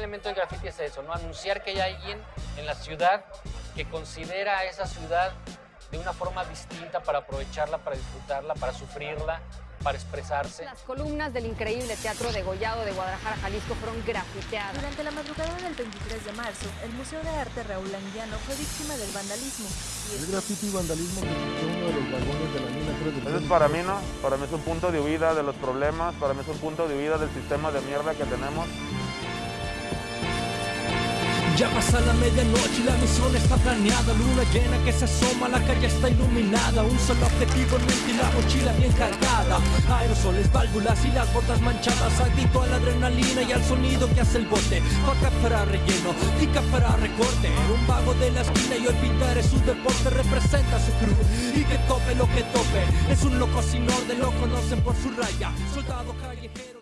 elemento del graffiti es eso, ¿no? Anunciar que hay alguien en la ciudad que considera a esa ciudad de una forma distinta para aprovecharla, para disfrutarla, para sufrirla, para expresarse. Las columnas del increíble Teatro Degollado de Guadalajara, Jalisco, fueron grafiteadas. Durante la madrugada del 23 de marzo, el Museo de Arte Raúl Anguiano fue víctima del vandalismo. El graffiti y vandalismo que uno de los vagones de la línea 3 del Eso tren es para mí, ¿no? Para mí es un punto de huida de los problemas, para mí es un punto de huida del sistema de mierda que tenemos. Ya pasa la medianoche y la misión está planeada. Luna llena que se asoma, la calle está iluminada. Un solo objetivo en mente y la mochila bien cargada. Aerosoles, válvulas y las botas manchadas. Adicto a la adrenalina y al sonido que hace el bote. Faca para relleno, pica para recorte. Un vago de la esquina y olvidar es su deporte. Representa su cruz y que tope lo que tope. Es un loco sin orden, lo conocen por su raya. Soldado callejero